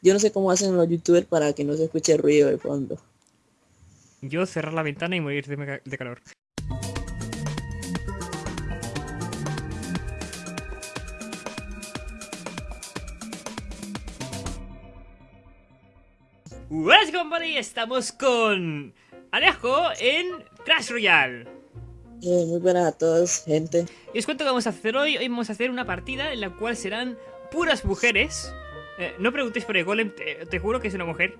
Yo no sé cómo hacen los youtubers para que no se escuche ruido de fondo. Yo cerrar la ventana y morir de, de calor. Buenas company, estamos con Alejo en Crash Royale. Eh, muy buenas a todos, gente. Y os cuento qué vamos a hacer hoy. Hoy vamos a hacer una partida en la cual serán puras mujeres. Eh, no preguntéis por el golem, te, te juro que es una mujer.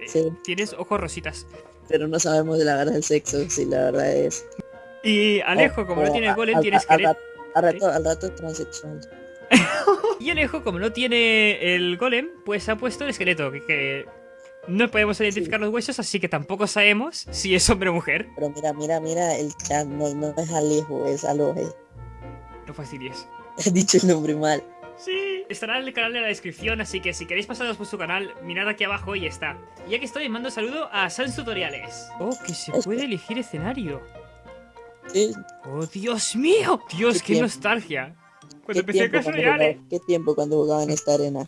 Eh, Sí. Tienes ojos rositas. Pero no sabemos de la verdad del sexo, si la verdad es. Y Alejo, como no tiene a- golem, al- tiene al- esqueleto. Al, rato, al rato es transexual. Y Alejo, como no tiene el golem, pues ha puesto el esqueleto, que, que no podemos identificar los huesos, así que tampoco sabemos si es hombre o mujer. Pero mira, mira, mira, el chat no, no es Alejo, es Alohe. No fastidies. He dicho el nombre mal. Sí, estará en el canal en la descripción, así que si queréis pasaros por su canal, mirad aquí abajo y está. Y ya que estoy, mando saludo a Sans Tutoriales. Oh, que se puede elegir escenario. Sí, Oh, Dios mío. Dios, Qué nostalgia. ¿Qué Cuando empecé cuando Royale. jugaba, ¿Qué tiempo cuando jugaba en esta arena?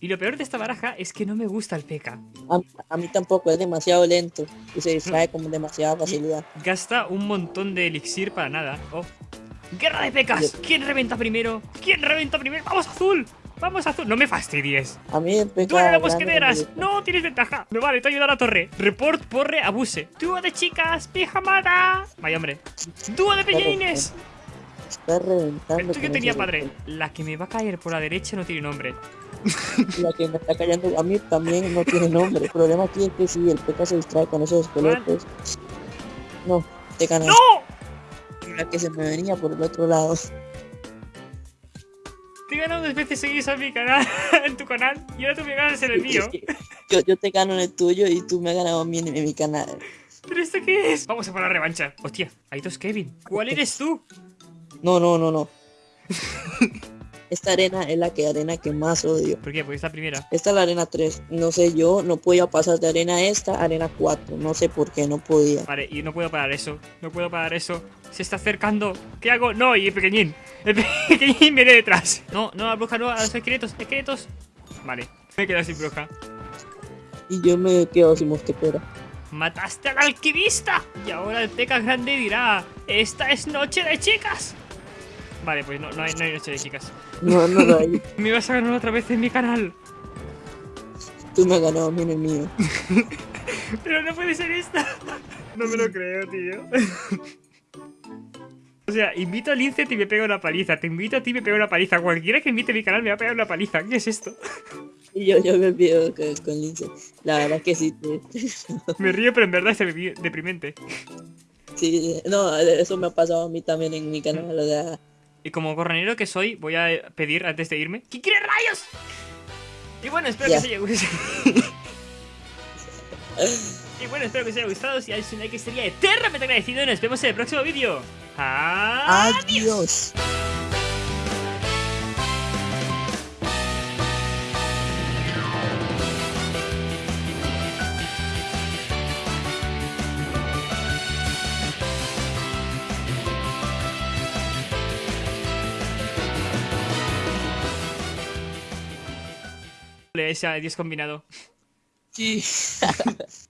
Y lo peor de esta baraja es que no me gusta el P.K. A, a mí tampoco, es demasiado lento y se distrae con demasiada facilidad. Gasta un montón de elixir para nada. Oh. ¡Guerra de pecas! ¿Quién reventa primero? ¿Quién reventa primero? ¡Vamos azul! ¡Vamos azul! ¡No me fastidies! A mí el ¡Tú eres la grande no me mosqueteras! ¡No! ¡Tienes ventaja! ¡Me vale! ¡Te ayuda a la torre! Report, porre, abuse. ¡Dúo de chicas! ¡Pijamada! Vaya hombre. ¡Dúo de peñines! Está reventando. ¿Esto que tenía padre? La que me va a caer por la derecha no tiene nombre. La que me está callando a mí también no tiene nombre. El problema aquí es que si el peca se distrae con esos esqueletos. No, te ganas. ¡No! La que se me venía por el otro lado. Te he ganado dos veces seguidas en mi canal, en tu canal, y ahora tú me ganas en el mío. Yo, yo te gano en el tuyo y tú me has ganado a mí en, en mi canal. ¿Pero esto qué es? Vamos a por la revancha. Hostia, hay dos Kevin. ¿Cuál eres tú? No, no, no, no. Esta arena es la que arena que más odio. ¿Por qué? Porque es la primera. Esta es la arena 3. No sé, yo no podía pasar de arena a esta a arena 4. No sé por qué, no podía. Vale, y no puedo parar eso. No puedo parar eso. Se está acercando. ¿Qué hago? No, y el pequeñín. El pequeñín viene detrás. No, no, la bruja no, a los esqueletos, esqueletos. Vale, me he quedado sin bruja. Y yo me quedo sin mosquetera. ¡Mataste al alquimista! Y ahora el peca grande dirá: ¡Esta es noche de chicas! Vale, pues no, no, hay, no hay noche de chicas. No, no lo hay. Me vas a ganar otra vez en mi canal. Tú me has ganado a mí en el mío. Pero no puede ser esta. No me lo creo, tío. O sea, invito a Lincet y me pega una paliza. Te invito a ti y me pega una paliza. Cualquiera que invite a mi canal me va a pegar una paliza. ¿Qué es esto? Y yo, yo me olvido con, con Lince. La verdad que sí. Me río, pero en verdad es deprimente. sí, no, eso me ha pasado a mí también en mi canal. O sea, Y como corranero que soy, voy a pedir antes de irme. ¿Quién quiere rayos? Y bueno, espero que os haya gustado. y bueno, espero que os haya gustado. Si dais un like sería eternamente agradecido. Y nos vemos en el próximo vídeo. ¡Adiós! adiós. Ese adiós combinado. Sí.